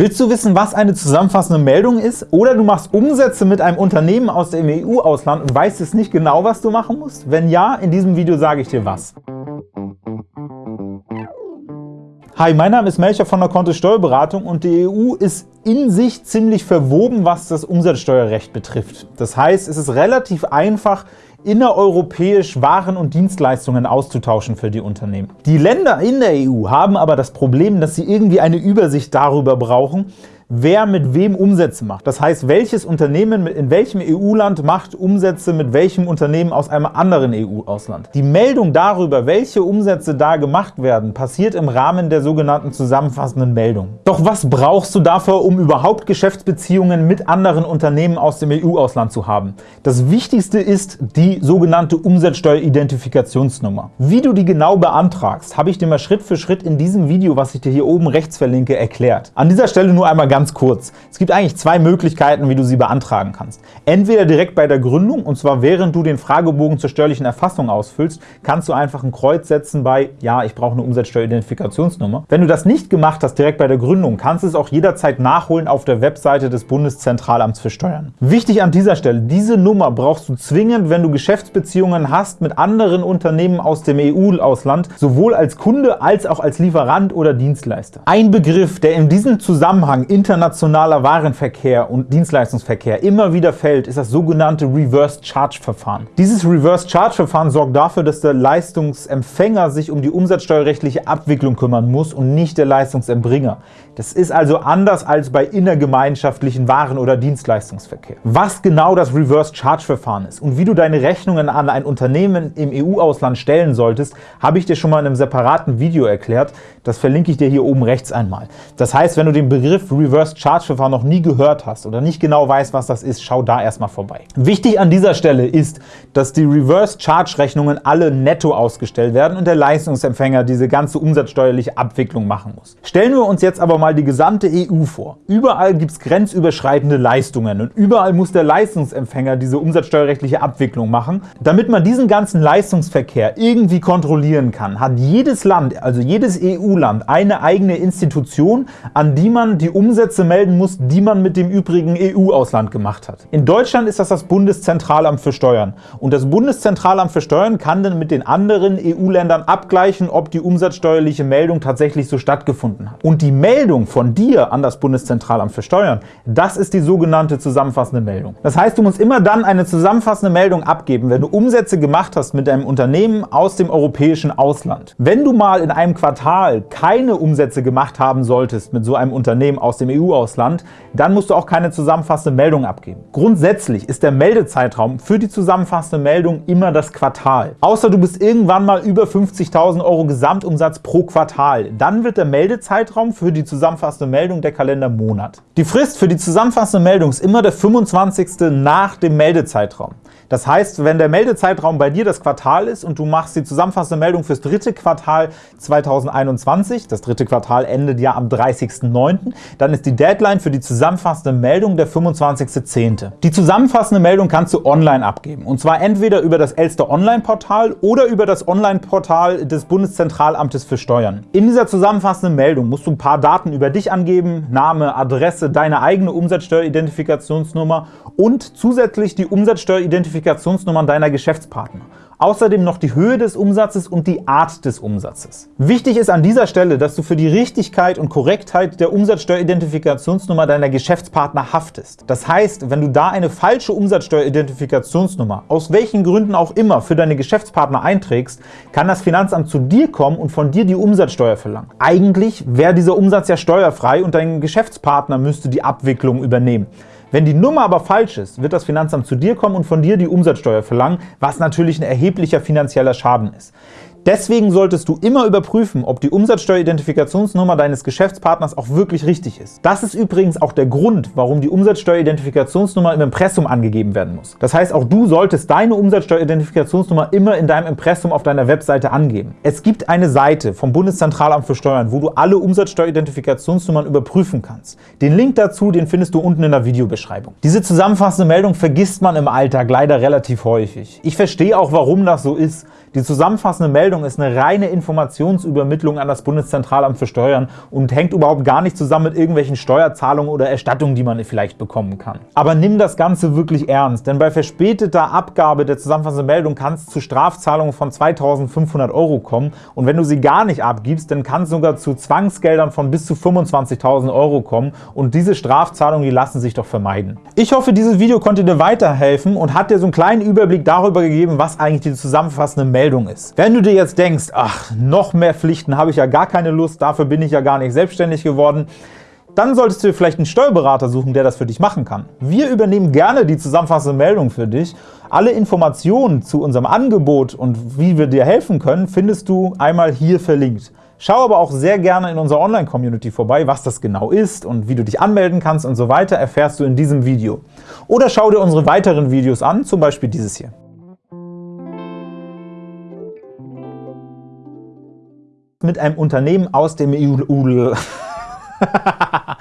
Willst du wissen, was eine zusammenfassende Meldung ist? Oder du machst Umsätze mit einem Unternehmen aus dem EU-Ausland und weißt es nicht genau, was du machen musst? Wenn ja, in diesem Video sage ich dir was. Hi, mein Name ist Melcher von der Kontist Steuerberatung und die EU ist in sich ziemlich verwoben, was das Umsatzsteuerrecht betrifft. Das heißt, es ist relativ einfach, innereuropäisch Waren und Dienstleistungen auszutauschen für die Unternehmen. Die Länder in der EU haben aber das Problem, dass sie irgendwie eine Übersicht darüber brauchen, wer mit wem Umsätze macht. Das heißt, welches Unternehmen in welchem EU-Land macht Umsätze mit welchem Unternehmen aus einem anderen EU-Ausland. Die Meldung darüber, welche Umsätze da gemacht werden, passiert im Rahmen der sogenannten zusammenfassenden Meldung. Doch was brauchst du dafür, um überhaupt Geschäftsbeziehungen mit anderen Unternehmen aus dem EU-Ausland zu haben? Das Wichtigste ist die sogenannte Umsatzsteueridentifikationsnummer. Wie du die genau beantragst, habe ich dir mal Schritt für Schritt in diesem Video, was ich dir hier oben rechts verlinke, erklärt. An dieser Stelle nur einmal ganz ganz kurz. Es gibt eigentlich zwei Möglichkeiten, wie du sie beantragen kannst. Entweder direkt bei der Gründung, und zwar während du den Fragebogen zur steuerlichen Erfassung ausfüllst, kannst du einfach ein Kreuz setzen bei Ja, ich brauche eine Umsatzsteueridentifikationsnummer. Wenn du das nicht gemacht hast direkt bei der Gründung, kannst du es auch jederzeit nachholen auf der Webseite des Bundeszentralamts für Steuern. Wichtig an dieser Stelle, diese Nummer brauchst du zwingend, wenn du Geschäftsbeziehungen hast mit anderen Unternehmen aus dem EU-Ausland, sowohl als Kunde als auch als Lieferant oder Dienstleister. Ein Begriff, der in diesem Zusammenhang internationaler Warenverkehr und Dienstleistungsverkehr immer wieder fällt, ist das sogenannte Reverse Charge Verfahren. Dieses Reverse Charge Verfahren sorgt dafür, dass der Leistungsempfänger sich um die umsatzsteuerrechtliche Abwicklung kümmern muss und nicht der Leistungserbringer. Das ist also anders als bei innergemeinschaftlichen Waren- oder Dienstleistungsverkehr. Was genau das Reverse Charge Verfahren ist und wie du deine Rechnungen an ein Unternehmen im EU-Ausland stellen solltest, habe ich dir schon mal in einem separaten Video erklärt. Das verlinke ich dir hier oben rechts einmal. Das heißt, wenn du den Begriff Reverse Reverse Charge Verfahren noch nie gehört hast oder nicht genau weißt, was das ist, schau da erstmal vorbei. Wichtig an dieser Stelle ist, dass die Reverse Charge Rechnungen alle netto ausgestellt werden und der Leistungsempfänger diese ganze umsatzsteuerliche Abwicklung machen muss. Stellen wir uns jetzt aber mal die gesamte EU vor. Überall gibt es grenzüberschreitende Leistungen und überall muss der Leistungsempfänger diese umsatzsteuerrechtliche Abwicklung machen. Damit man diesen ganzen Leistungsverkehr irgendwie kontrollieren kann, hat jedes Land, also jedes EU-Land, eine eigene Institution, an die man die Umsätze Umsätze melden muss, die man mit dem übrigen EU-Ausland gemacht hat. In Deutschland ist das das Bundeszentralamt für Steuern. Und das Bundeszentralamt für Steuern kann dann mit den anderen EU-Ländern abgleichen, ob die umsatzsteuerliche Meldung tatsächlich so stattgefunden hat. Und die Meldung von dir an das Bundeszentralamt für Steuern, das ist die sogenannte zusammenfassende Meldung. Das heißt, du musst immer dann eine zusammenfassende Meldung abgeben, wenn du Umsätze gemacht hast mit einem Unternehmen aus dem europäischen Ausland. Wenn du mal in einem Quartal keine Umsätze gemacht haben solltest mit so einem Unternehmen aus dem EU EU-Ausland, dann musst du auch keine zusammenfassende Meldung abgeben. Grundsätzlich ist der Meldezeitraum für die zusammenfassende Meldung immer das Quartal. Außer du bist irgendwann mal über 50.000 Euro Gesamtumsatz pro Quartal. Dann wird der Meldezeitraum für die zusammenfassende Meldung der Kalendermonat. Die Frist für die zusammenfassende Meldung ist immer der 25. nach dem Meldezeitraum. Das heißt, wenn der Meldezeitraum bei dir das Quartal ist und du machst die zusammenfassende Meldung fürs dritte Quartal 2021, das dritte Quartal endet ja am 30.09., dann ist die Deadline für die zusammenfassende Meldung der 25.10. Die zusammenfassende Meldung kannst du online abgeben, und zwar entweder über das Elster Online-Portal oder über das Online-Portal des Bundeszentralamtes für Steuern. In dieser zusammenfassenden Meldung musst du ein paar Daten über dich angeben, Name, Adresse, deine eigene Umsatzsteueridentifikationsnummer und zusätzlich die Umsatzsteueridentifikationsnummer Identifikationsnummern deiner Geschäftspartner. Außerdem noch die Höhe des Umsatzes und die Art des Umsatzes. Wichtig ist an dieser Stelle, dass du für die Richtigkeit und Korrektheit der Umsatzsteueridentifikationsnummer deiner Geschäftspartner haftest. Das heißt, wenn du da eine falsche Umsatzsteueridentifikationsnummer, aus welchen Gründen auch immer, für deine Geschäftspartner einträgst, kann das Finanzamt zu dir kommen und von dir die Umsatzsteuer verlangen. Eigentlich wäre dieser Umsatz ja steuerfrei und dein Geschäftspartner müsste die Abwicklung übernehmen. Wenn die Nummer aber falsch ist, wird das Finanzamt zu dir kommen und von dir die Umsatzsteuer verlangen, was natürlich ein erheblicher finanzieller Schaden ist. Deswegen solltest du immer überprüfen, ob die Umsatzsteueridentifikationsnummer deines Geschäftspartners auch wirklich richtig ist. Das ist übrigens auch der Grund, warum die Umsatzsteueridentifikationsnummer im Impressum angegeben werden muss. Das heißt, auch du solltest deine Umsatzsteueridentifikationsnummer immer in deinem Impressum auf deiner Webseite angeben. Es gibt eine Seite vom Bundeszentralamt für Steuern, wo du alle Umsatzsteueridentifikationsnummern überprüfen kannst. Den Link dazu den findest du unten in der Videobeschreibung. Diese zusammenfassende Meldung vergisst man im Alltag leider relativ häufig. Ich verstehe auch, warum das so ist. Die zusammenfassende Meldung ist eine reine Informationsübermittlung an das Bundeszentralamt für Steuern und hängt überhaupt gar nicht zusammen mit irgendwelchen Steuerzahlungen oder Erstattungen, die man vielleicht bekommen kann. Aber nimm das Ganze wirklich ernst, denn bei verspäteter Abgabe der zusammenfassenden Meldung kann es zu Strafzahlungen von 2.500 Euro kommen und wenn du sie gar nicht abgibst, dann kann es sogar zu Zwangsgeldern von bis zu 25.000 Euro kommen und diese Strafzahlungen, die lassen sich doch vermeiden. Ich hoffe, dieses Video konnte dir weiterhelfen und hat dir so einen kleinen Überblick darüber gegeben, was eigentlich die zusammenfassende Meldung ist. Wenn du dir jetzt denkst, ach, noch mehr Pflichten habe ich ja gar keine Lust, dafür bin ich ja gar nicht selbstständig geworden, dann solltest du dir vielleicht einen Steuerberater suchen, der das für dich machen kann. Wir übernehmen gerne die zusammenfassende Meldung für dich. Alle Informationen zu unserem Angebot und wie wir dir helfen können, findest du einmal hier verlinkt. Schau aber auch sehr gerne in unserer Online-Community vorbei, was das genau ist und wie du dich anmelden kannst und so weiter, erfährst du in diesem Video. Oder schau dir unsere weiteren Videos an, zum Beispiel dieses hier. Mit einem Unternehmen aus dem EU...